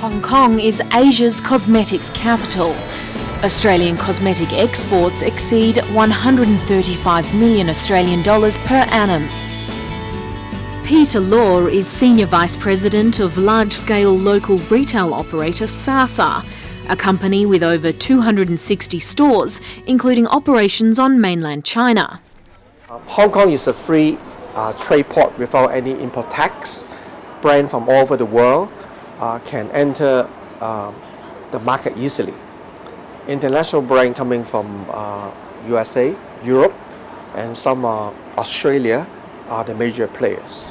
Hong Kong is Asia's cosmetics capital. Australian cosmetic exports exceed 135 million Australian dollars per annum. Peter Law is Senior Vice President of large-scale local retail operator Sa Sa, a company with over 260 stores, including operations on mainland China. Hong Kong is a free uh, trade port without any import tax. Brands from all over the world uh, Uh, can enter uh, the market easily. International brand coming from uh, USA, Europe, and some uh, Australia are the major players.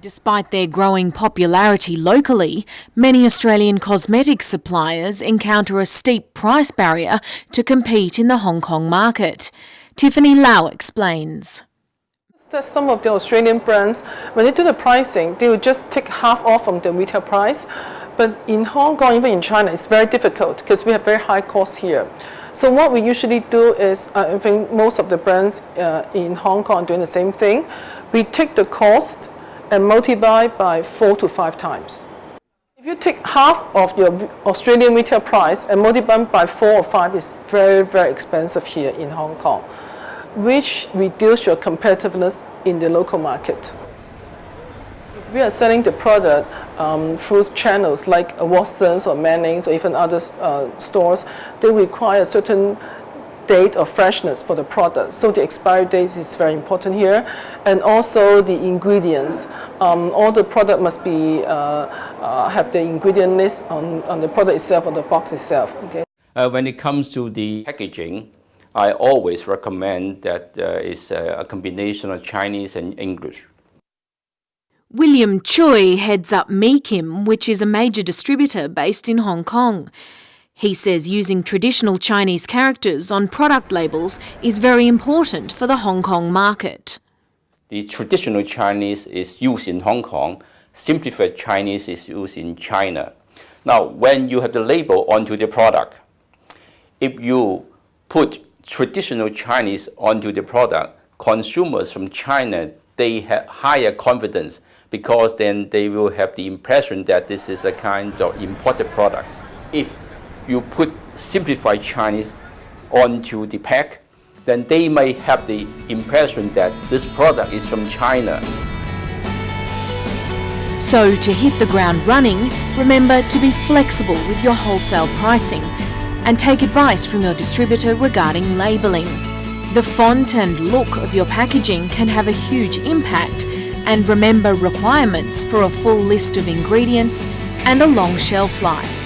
Despite their growing popularity locally, many Australian cosmetic suppliers encounter a steep price barrier to compete in the Hong Kong market. Tiffany Lau explains. That some of the Australian brands, when they do the pricing, they will just take half off from the retail price. But in Hong Kong, even in China, it's very difficult because we have very high costs here. So what we usually do is, uh, I think most of the brands uh, in Hong Kong are doing the same thing. We take the cost and multiply by four to five times. If you take half of your Australian retail price and multiply by four or five, it's very, very expensive here in Hong Kong, which reduce your competitiveness in the local market. We are selling the product um, through channels like Watsons or Mannings or even other uh, stores, they require a certain date of freshness for the product. So the expiry date is very important here. And also the ingredients. Um, all the product must be, uh, uh, have the ingredient list on, on the product itself, on the box itself. Okay. Uh, when it comes to the packaging, I always recommend that uh, it's a, combination of Chinese and English. William Choi heads up Meekim, which is a major distributor based in Hong Kong. He says using traditional Chinese characters on product labels is very important for the Hong Kong market. The traditional Chinese is used in Hong Kong, simplified Chinese is used in China. Now, when you have the label onto the product, if you put traditional Chinese onto the product, consumers from China, they have higher confidence because then they will have the impression that this is a kind of imported product. If you put simplified Chinese onto the pack, then they may have the impression that this product is from China. So to hit the ground running, remember to be flexible with your wholesale pricing and take advice from your distributor regarding labelling. The font and look of your packaging can have a huge impact and remember requirements for a full list of ingredients and a long shelf life.